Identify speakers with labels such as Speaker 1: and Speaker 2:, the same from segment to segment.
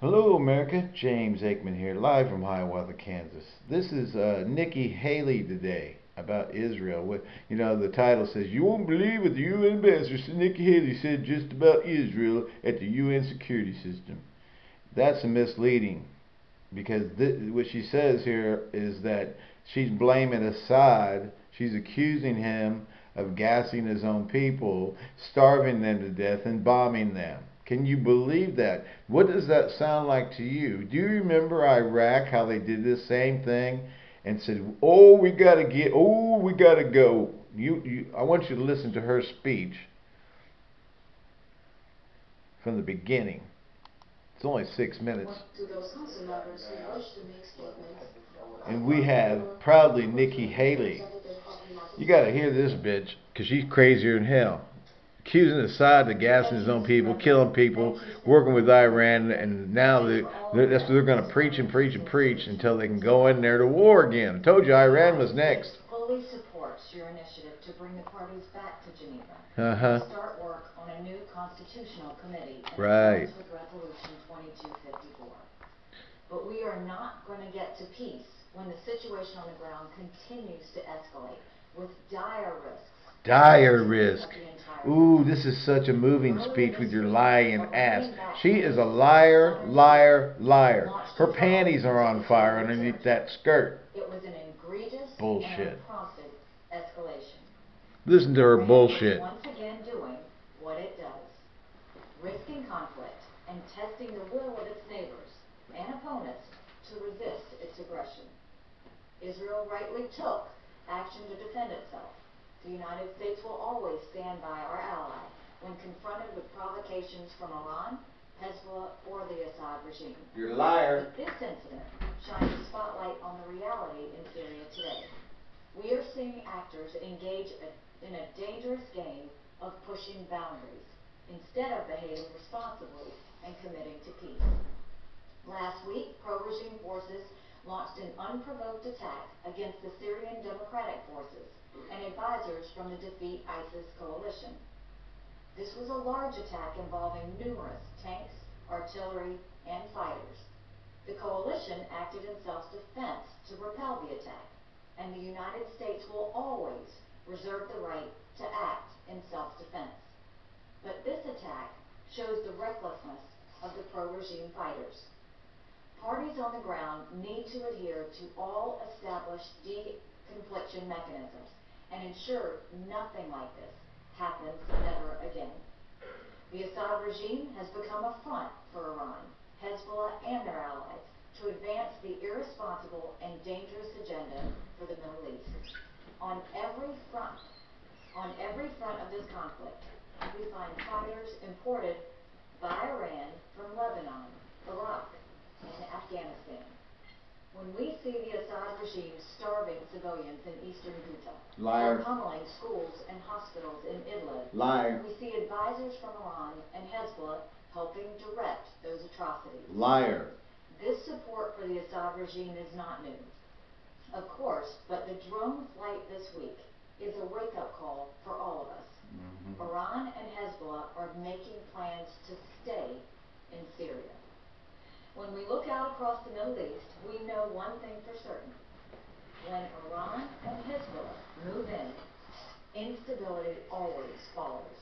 Speaker 1: Hello, America. James Aikman here, live from Hiawatha, Kansas. This is uh, Nikki Haley today about Israel. What you know, the title says you won't believe what the UN ambassador Nikki Haley said just about Israel at the UN security system. That's misleading because what she says here is that she's blaming Assad. She's accusing him of gassing his own people, starving them to death, and bombing them. Can you believe that? What does that sound like to you? Do you remember Iraq, how they did the same thing and said, oh, we got to get, oh, we got to go. You, you, I want you to listen to her speech from the beginning. It's only six minutes. And we have proudly Nikki Haley. You got to hear this bitch because she's crazier than hell accusing Assad of gassing his own people, killing people, working with Iran, and now they, they're, that's they're going to preach and preach and preach until they can go in there to war again. I told you Iran was next.
Speaker 2: Fully supports your initiative to bring the parties back to Geneva.
Speaker 1: Uh-huh.
Speaker 2: Start work on a new constitutional committee.
Speaker 1: Right.
Speaker 2: With Resolution 2254. But we are not going to get to peace when the situation on the ground continues to escalate with dire risks.
Speaker 1: Dire risk. Ooh, this is such a moving speech with your lying ass. She is a liar, liar, liar. Her panties are on fire underneath that skirt.
Speaker 2: It was an egregious
Speaker 1: bullshit.
Speaker 2: escalation.
Speaker 1: Listen to her bullshit.
Speaker 2: Once again doing what it does. Risking conflict and testing the will of its neighbors and opponents to resist its aggression. Israel rightly took action to defend itself. The United States will always stand by our ally when confronted with provocations from Iran, Hezbollah, or the Assad regime.
Speaker 1: You're a liar.
Speaker 2: But this incident shines a spotlight on the reality in Syria today. We are seeing actors engage in a dangerous game of pushing boundaries instead of behaving responsibly and committing to peace. Last week, pro-regime forces launched an unprovoked attack against the Syrian Democratic Forces and advisors from the Defeat ISIS coalition. This was a large attack involving numerous tanks, artillery, and fighters. The coalition acted in self-defense to repel the attack, and the United States will always reserve the right to act in self-defense. But this attack shows the recklessness of the pro-regime fighters. Parties on the ground need to adhere to all established deconfliction mechanisms and ensure nothing like this happens ever again. The Assad regime has become a front for Iran, Hezbollah, and their allies to advance the irresponsible and dangerous agenda for the Middle East. On every front, on every front of this conflict, we find fighters imported by Iran from Lebanon, Iraq, and Afghanistan. When we see the Assad regime starving civilians in eastern Ghouta,
Speaker 1: Liar.
Speaker 2: or pummeling schools and hospitals in Idlib,
Speaker 1: Liar.
Speaker 2: we see advisors from Iran and Hezbollah helping direct those atrocities.
Speaker 1: Liar.
Speaker 2: This support for the Assad regime is not new. Of course, but the drone flight this week is a wake-up call for all of us.
Speaker 1: Mm-hmm.
Speaker 2: Iran and Hezbollah are making plans to stay in Syria. When we look out across the Middle East, we know one thing for certain. When Iran and Hezbollah move in, instability always follows.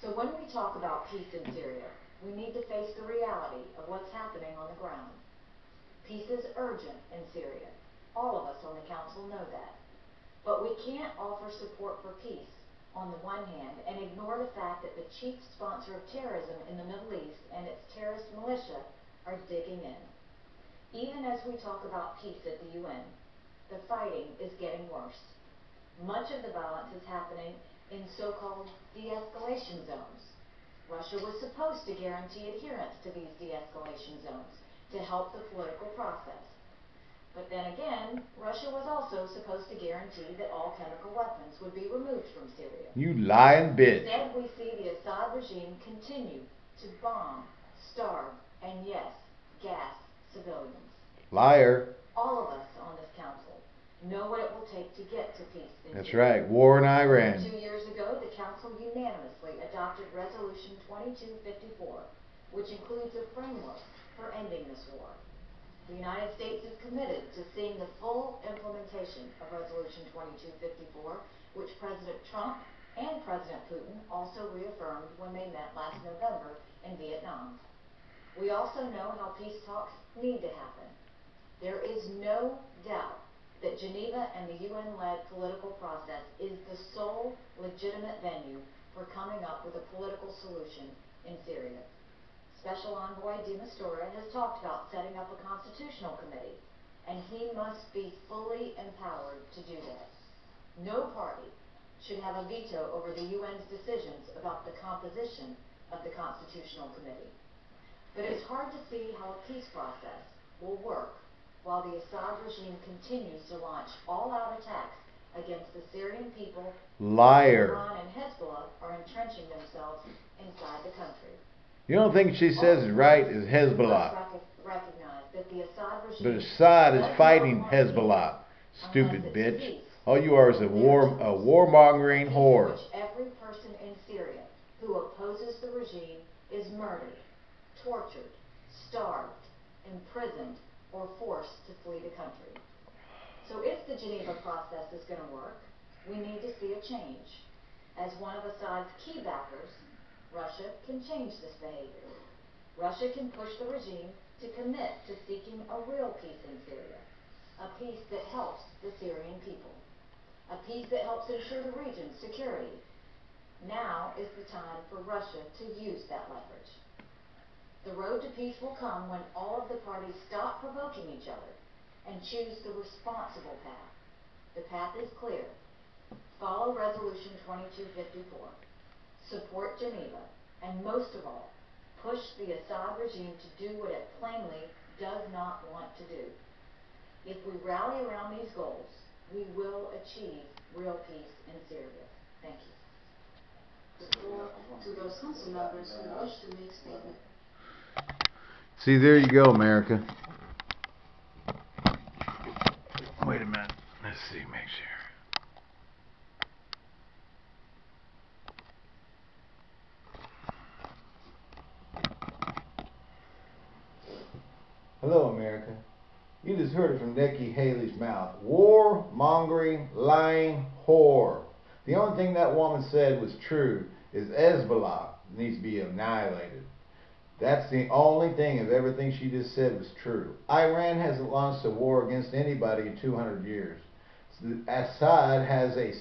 Speaker 2: So when we talk about peace in Syria, we need to face the reality of what's happening on the ground. Peace is urgent in Syria. All of us on the council know that. But we can't offer support for peace on the one hand and ignore the fact that the chief sponsor of terrorism in the Middle East and its terrorist militia are digging in. Even as we talk about peace at the UN, the fighting is getting worse. Much of the violence is happening in so-called de-escalation zones. Russia was supposed to guarantee adherence to these de-escalation zones to help the political process. But then again, Russia was also supposed to guarantee that all chemical weapons would be removed from Syria.
Speaker 1: You lying bitch.
Speaker 2: Instead, we see the Assad regime continue to bomb, starve, and yes, gas civilians.
Speaker 1: Liar.
Speaker 2: All of us on this council know what it will take to get to peace.
Speaker 1: That's right. War in Iran.
Speaker 2: Two years ago, the council unanimously adopted Resolution 2254, which includes a framework for ending this war. The United States is committed to seeing the full implementation of Resolution 2254, which President Trump and President Putin also reaffirmed when they met last November in Vietnam. We also know how peace talks need to happen. There is no doubt that Geneva and the UN-led political process is the sole legitimate venue for coming up with a political solution in Syria. Special Envoy de Mistura has talked about setting up a constitutional committee, and he must be fully empowered to do that. No party should have a veto over the UN's decisions about the composition of the constitutional committee. But it's hard to see how a peace process will work while the Assad regime continues to launch all-out attacks against the Syrian people.
Speaker 1: Liar.
Speaker 2: Iran and Hezbollah are entrenching themselves inside the country.
Speaker 1: You don't think she says is right is Hezbollah.
Speaker 2: Recognize that the Assad regime
Speaker 1: But Assad is fighting Hezbollah. Stupid bitch. All you are is a war a warmongering whore.
Speaker 2: Every person in Syria who opposes the regime is murdered, tortured, starved, imprisoned, or forced to flee the country. So if the Geneva process is going to work, we need to see a change. As one of Assad's key backers, Russia can change this behavior. Russia can push the regime to commit to seeking a real peace in Syria, a peace that helps the Syrian people, a peace that helps ensure the region's security. Now is the time for Russia to use that leverage. The road to peace will come when all of the parties stop provoking each other and choose the responsible path. The path is clear. Follow Resolution 2254 support Geneva, and most of all, push the Assad regime to do what it plainly does not want to do. If we rally around these goals, we will achieve real peace in Syria. Thank you.
Speaker 3: The floor to those council members who wish to make statement.
Speaker 1: See, there you go, America. Wait a minute. Let's see, make sure. Hello, America. You just heard it from Nikki Haley's mouth. War mongering, lying whore. The only thing that woman said was true is Hezbollah needs to be annihilated. That's the only thing of everything she just said was true. Iran hasn't launched a war against anybody in 200 years. Assad has a,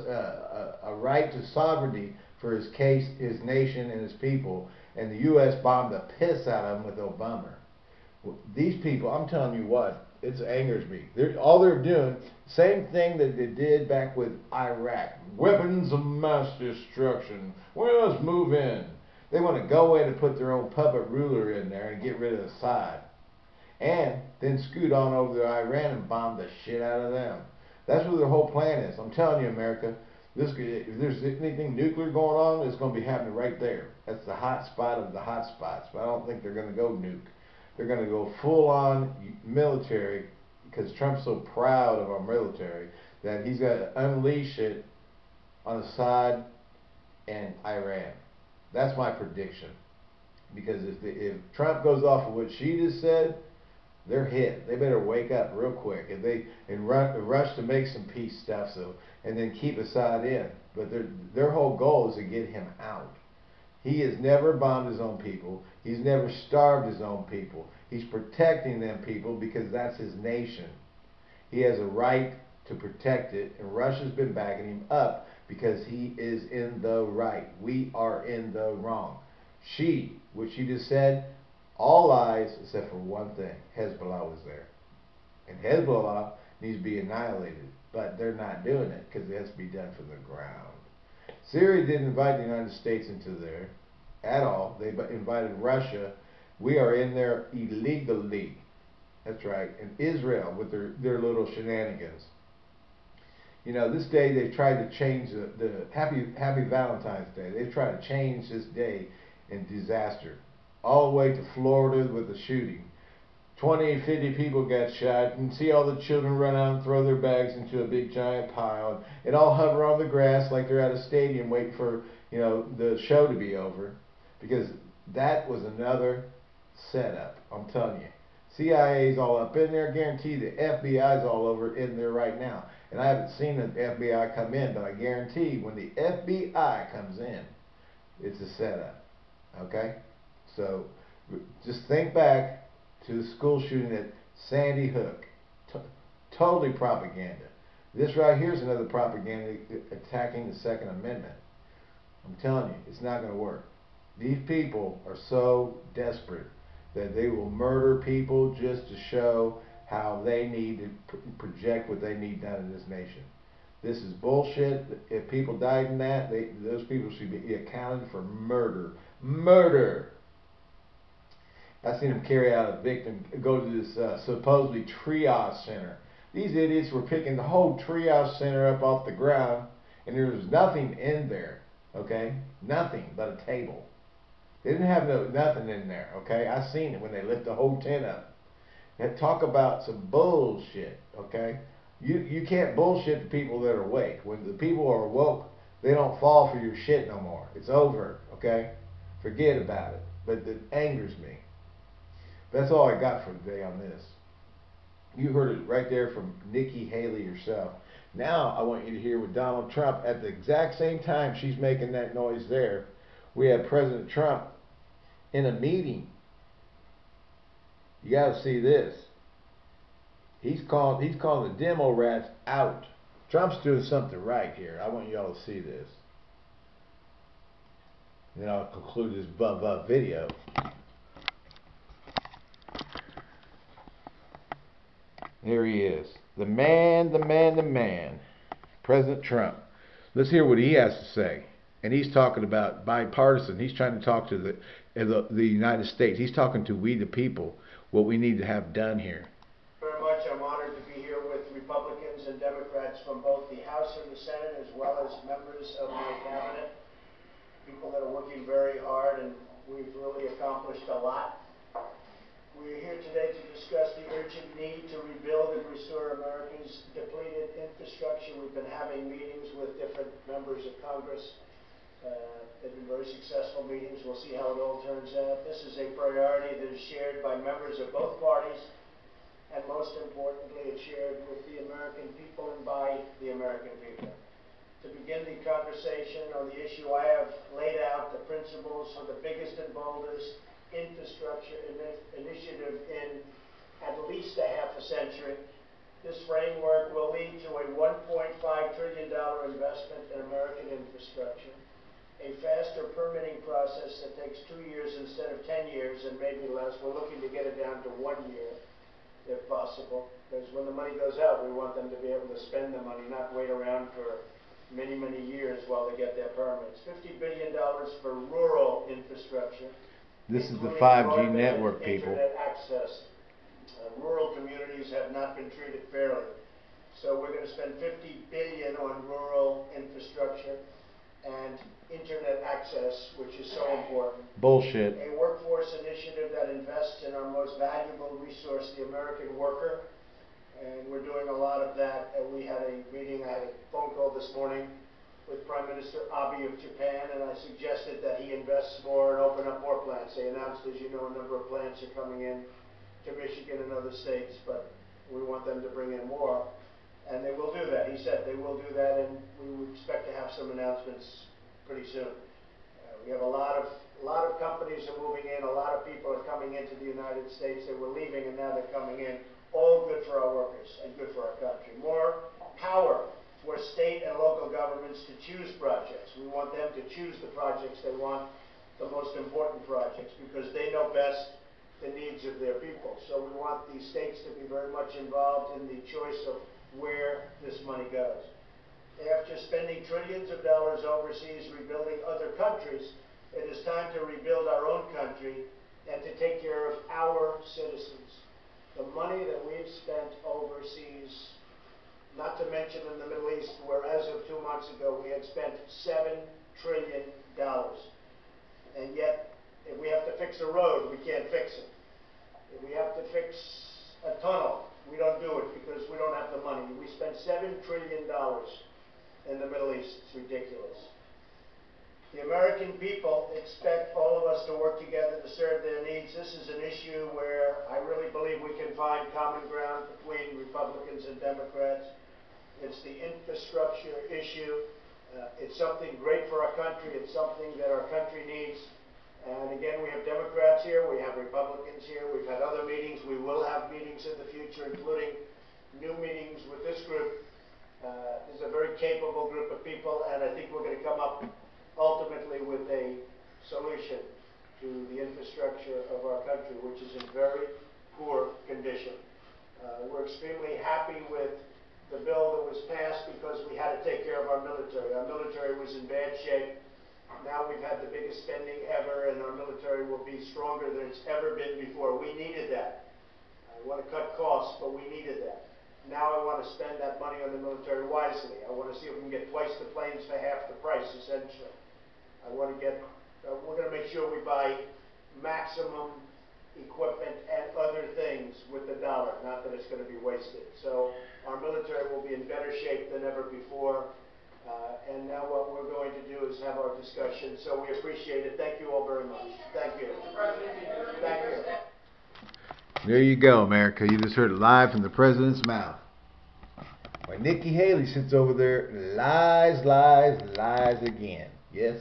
Speaker 1: a, a, right to sovereignty for his case, his nation, and his people, and the U.S. bombed the piss out of him with Obama these people, I'm telling you what, it angers me. They're, all they're doing, same thing that they did back with Iraq. Weapons of mass destruction. Well, let's move in. They want to go in and put their own puppet ruler in there and get rid of the Assad. And then scoot on over to Iran and bomb the shit out of them. That's what their whole plan is. I'm telling you, America, this if there's anything nuclear going on, it's going to be happening right there. That's the hot spot of the hot spots. But I don't think they're going to go nuke. They're going to go full on military because Trump's so proud of our military that he's going to unleash it on Assad and Iran. That's my prediction. Because if, the, if Trump goes off of what she just said, they're hit. They better wake up real quick and they and run, rush to make some peace stuff so and then keep Assad in. But their their whole goal is to get him out. He has never bombed his own people. He's never starved his own people. He's protecting them people because that's his nation. He has a right to protect it, and Russia's been backing him up because he is in the right. We are in the wrong. She, what she just said, all lies except for one thing. Hezbollah was there. And Hezbollah needs to be annihilated. But they're not doing it because it has to be done from the ground. Syria didn't invite the United States into there at all. They invited Russia. We are in there illegally. That's right. And Israel with their, their little shenanigans. You know, this day they've tried to change the, the happy Happy Valentine's Day. They've tried to change this day in disaster. All the way to Florida with the shooting. 20, 50 people got shot. and see all the children run out and throw their bags into a big giant pile. And all hover on the grass like they're at a stadium waiting for, you know, the show to be over. Because That was another setup. I'm telling you. CIA's all up in there. Guarantee the FBI's all over in there right now. And I haven't seen the FBI come in, but I guarantee when the FBI comes in, it's a setup. Okay? So just think back to the school shooting at Sandy Hook. T- totally propaganda. This right here is another propaganda attacking the Second Amendment. I'm telling you, it's not going to work. These people are so desperate that they will murder people just to show how they need to project what they need done in this nation. This is bullshit. If people died in that, they, those people should be accounted for murder. Murder. I seen them carry out a victim, go to this uh, supposedly triage center. These idiots were picking the whole triage center up off the ground, and there was nothing in there. Okay, nothing but a table. They didn't have no nothing in there. Okay, I seen it when they lift the whole tent up. And talk about some bullshit. Okay, you you can't bullshit the people that are awake. When the people are woke, they don't fall for your shit no more. It's over. Okay, forget about it. But it angers me. That's all I got for today on this. You heard it right there from Nikki Haley herself. Now I want you to hear with Donald Trump at the exact same time she's making that noise there. We have President Trump in a meeting. You got to see this. He's calling he's calling the demo rats out. Trump's doing something right here. I want y'all to see this. Then I'll conclude this buh buh video. There he is. The man, the man, the man. President Trump. Let's hear what he has to say. And he's talking about bipartisan. He's trying to talk to the, the, the United States. He's talking to we the people, what we need to have done here.
Speaker 4: Very much. I'm honored to be here with Republicans and Democrats from both the House and the Senate, as well as members of my cabinet. People that are working very hard, and we've really accomplished a lot. We're here today to discuss the urgent need to rebuild and restore America's depleted infrastructure. We've been having meetings with different members of Congress. Uh, they've been very successful meetings. We'll see how it all turns out. This is a priority that is shared by members of both parties, and most importantly, it's shared with the American people and by the American people. To begin the conversation on the issue, I have laid out the principles for the biggest and boldest infrastructure ini- initiative in at least a half a century. This framework will lead to a $1.5 trillion investment in American infrastructure, a permitting process that takes two years instead of 10 years and maybe less. We're looking to get it down to one year, if possible, because when the money goes out, we want them to be able to spend the money, not wait around for many, many years while they get their permits. $50 billion for rural infrastructure.
Speaker 1: This is the 5G network, people.
Speaker 4: Access. Uh, rural communities have not been treated fairly. So we're going to spend 50 billion on rural infrastructure and internet access, which is so important.
Speaker 1: Bullshit.
Speaker 4: A workforce initiative that invests in our most valuable resource, the American worker. And we're doing a lot of that. And we had a meeting, I had a phone call this morning with Prime Minister Abe of Japan, and I suggested that he invests more and open up more plants. They announced, as you know, a number of plants are coming in to Michigan and other states, but we want them to bring in more. And they will do that. He said they will do that, and we expect to have some announcements pretty soon. Uh, we have a lot of a lot of companies are moving in. A lot of people are coming into the United States. They were leaving, and now they're coming in. All good for our workers and good for our country. More power for state and local governments to choose projects. We want them to choose the projects they want, the most important projects, because they know best the needs of their people. So we want the states to be very much involved in the choice of where this money goes. After spending trillions of dollars overseas rebuilding other countries, it is time to rebuild our own country and to take care of our citizens. The money that we've spent overseas, not to mention in the Middle East, where as of two months ago we had spent seven trillion dollars. And yet, if we have to fix a road, we can't fix it. If we have to fix a tunnel, we don't do it because we don't have the money. We spent seven trillion dollars in the Middle East. It's ridiculous. The American people expect all of us to work together to serve their needs. This is an issue where I really believe we can find common ground between Republicans and Democrats. It's the infrastructure issue. Uh, it's something great for our country. It's something that our country needs. And again, we have Democrats here, we have Republicans here, we've had other meetings, we will have meetings in the future, including new meetings with this group. Uh, this is a very capable group of people, and I think we're going to come up ultimately with a solution to the infrastructure of our country, which is in very poor condition. Uh, we're extremely happy with the bill that was passed because we had to take care of our military. Our military was in bad shape. Now we've had the biggest spending ever, and our military will be stronger than it's ever been before. We needed that. I want to cut costs, but we needed that. Now I want to spend that money on the military wisely. I want to see if we can get twice the planes for half the price, essentially. I want to get, uh, we're going to make sure we buy maximum equipment and other things with the dollar, not that it's going to be wasted. So our military will be in better shape than ever before. Uh, and now what we're going to do is have our discussion. So we appreciate it. Thank you all very much. Thank you. Thank you.
Speaker 1: There you go, America. You just heard it live from the president's mouth. Why Nikki Haley sits over there, lies, lies, lies again. Yes,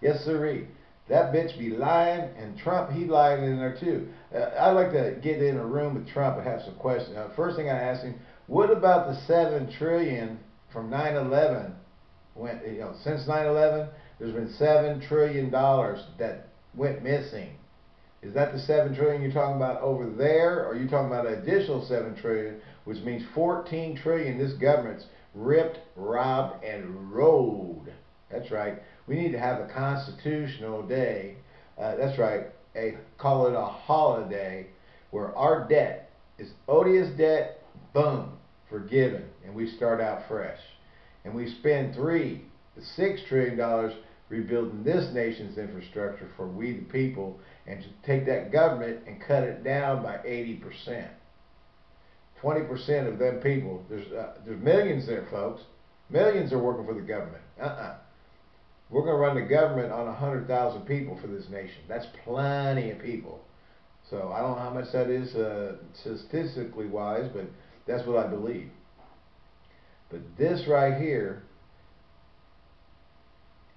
Speaker 1: yes, sirree. That bitch be lying, and Trump, he lying in there too. Uh, I'd like to get in a room with Trump and have some questions. Uh, first thing I asked him, what about the seven trillion from 9/11? Went, you know, since 9/11, there's been seven trillion dollars that went missing. Is that the seven trillion you're talking about over there, or are you talking about an additional seven trillion, which means 14 trillion this government's ripped, robbed, and rode? That's right. We need to have a constitutional day. Uh, that's right. A call it a holiday where our debt is odious debt. Boom, forgiven, and we start out fresh. And we spend three, six trillion dollars rebuilding this nation's infrastructure for we the people, and to take that government and cut it down by 80%. 20% of them people, there's uh, there's millions there, folks. Millions are working for the government. Uh-uh. We're going to run the government on 100,000 people for this nation. That's plenty of people. So I don't know how much that is uh, statistically wise, but that's what I believe. But this right here,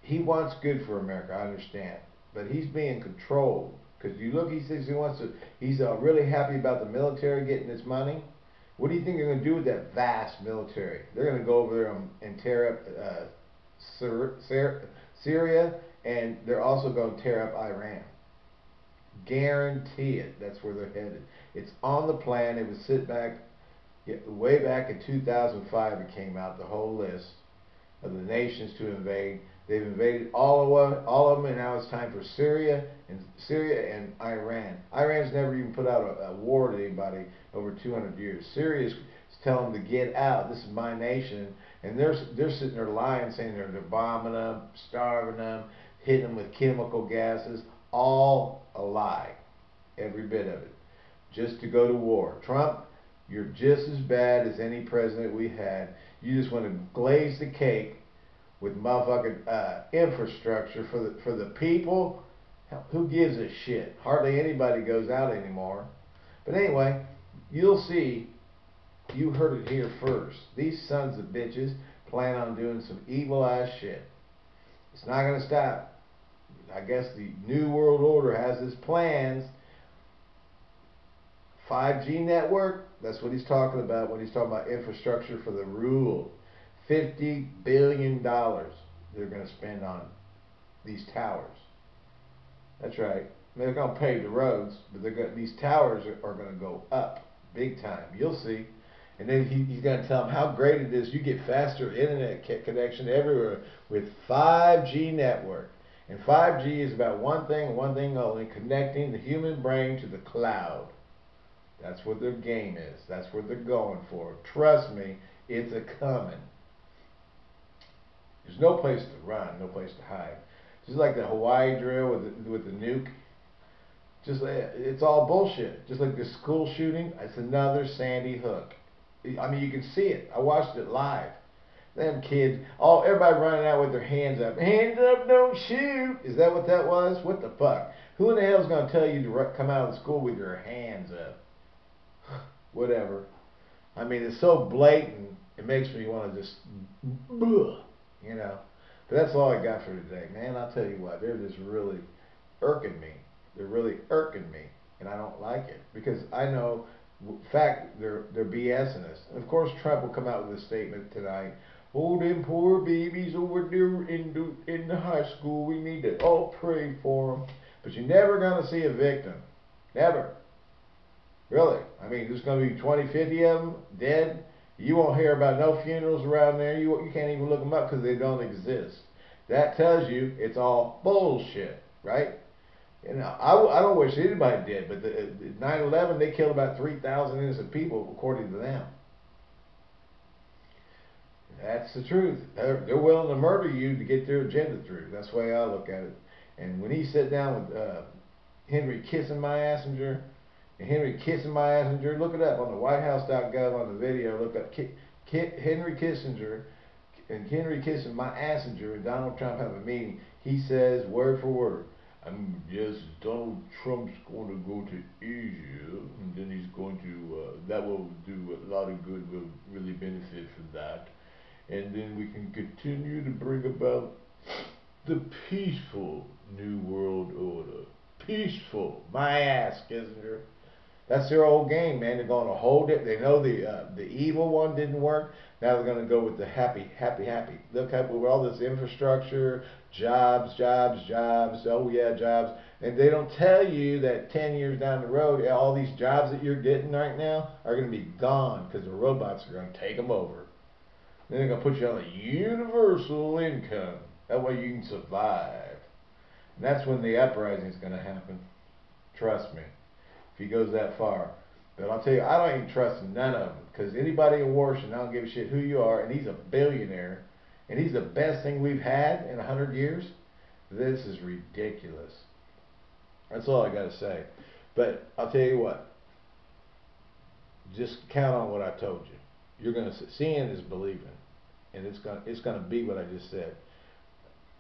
Speaker 1: he wants good for America, I understand. But he's being controlled. Because you look, he says he wants to, he's uh, really happy about the military getting its money. What do you think they're going to do with that vast military? They're going to go over there and tear up uh, Syria, and they're also going to tear up Iran. Guarantee it. That's where they're headed. It's on the plan. It was sit back, way back in 2005. It came out the whole list of the nations to invade. They've invaded all of all of them, and now it's time for Syria and Syria and Iran. Iran's never even put out a, a war to anybody over 200 years. Syria's telling them to get out. This is my nation, and they're they're sitting there lying, saying they're, bombing them, starving them, hitting them with chemical gases. All a lie, every bit of it, just to go to war. Trump, you're just as bad as any president we had. You just want to glaze the cake with motherfucking uh, infrastructure for the for the people. Who gives a shit? Hardly anybody goes out anymore. But anyway, you'll see. You heard it here first. These sons of bitches plan on doing some evil ass shit. It's not gonna stop. I guess the New World Order has its plans. 5G network, that's what he's talking about when he's talking about infrastructure for the rule. $50 billion they're going to spend on these towers. That's right. They're going to pave the roads, but they're going, these towers are, are going to go up big time. You'll see. And then he, he's going to tell them how great it is. You get faster internet connection everywhere with 5G network. And 5G is about one thing, one thing only, connecting the human brain to the cloud. That's what their game is. That's what they're going for. Trust me, it's a coming. There's no place to run, no place to hide. Just like the Hawaii drill with the, with the nuke. Just eh, it's all bullshit. Just like the school shooting, it's another Sandy Hook. I mean, you can see it. I watched it live. Them kids, all everybody running out with their hands up. Hands up, don't shoot. Is that what that was? What the fuck? Who in the hell's gonna tell you to come out of the school with your hands up? Whatever. I mean, it's so blatant. It makes me want to just, you know. But that's all I got for today, man. I'll tell you what, they're just really irking me. They're really irking me, and I don't like it because I know, fact, they're they're BSing us. Of course, Trump will come out with a statement tonight. Oh, them poor babies over there in the in the high school. We need to all pray for them. But you're never gonna see a victim, never. Really. I mean, there's to be 20, 50 of them dead. You won't hear about no funerals around there. You, you can't even look them up because they don't exist. That tells you it's all bullshit, right? You know, I, I don't wish anybody did, but the, the 9/11 they killed about 3,000 innocent people according to them. That's the truth. They're, they're willing to murder you to get their agenda through. That's the way I look at it. And when he sat down with uh, Henry kissing my Assinger, and Henry kissing my ass. Assinger, look it up on the WhiteHouse.gov on the video. Look up Henry Kissinger and Henry kissing my Assinger and Donald Trump have a meeting. He says word for word, "I'm yes, Donald Trump's going to go to Asia, and then he's going to uh, that will do a lot of good. Will really benefit from that." and then we can continue to bring about the peaceful new world order. Peaceful, my ass, Kissinger. That's their old game, man. They're going to hold it. They know the uh, the evil one didn't work. Now they're going to go with the happy, happy, happy. Look at with all this infrastructure, jobs, jobs, jobs. Oh yeah, jobs. And they don't tell you that 10 years down the road, all these jobs that you're getting right now are going to be gone because the robots are going to take them over. Then they're gonna put you on a universal income. That way you can survive. And that's when the uprising is gonna happen. Trust me. He goes that far. But I'll tell you, I don't even trust none of them. Because anybody in Washington, I don't give a shit who you are, and he's a billionaire, and he's the best thing we've had in a hundred years. This is ridiculous. That's all I gotta say. But I'll tell you what. Just count on what I told you you're going to seeing is believing, and it's gonna it's going to be what I just said.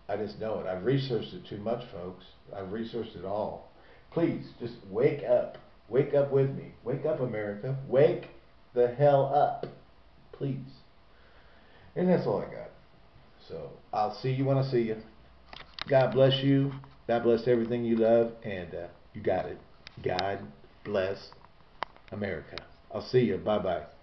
Speaker 1: I just know it. I've researched it too much, folks. I've researched it all. Please just wake up. Wake up with me. Wake up, America. Wake the hell up, please. And that's all I got. So I'll see you when I see you. God bless you. God bless everything you love, and uh, you got it. God bless America. I'll see you. Bye bye.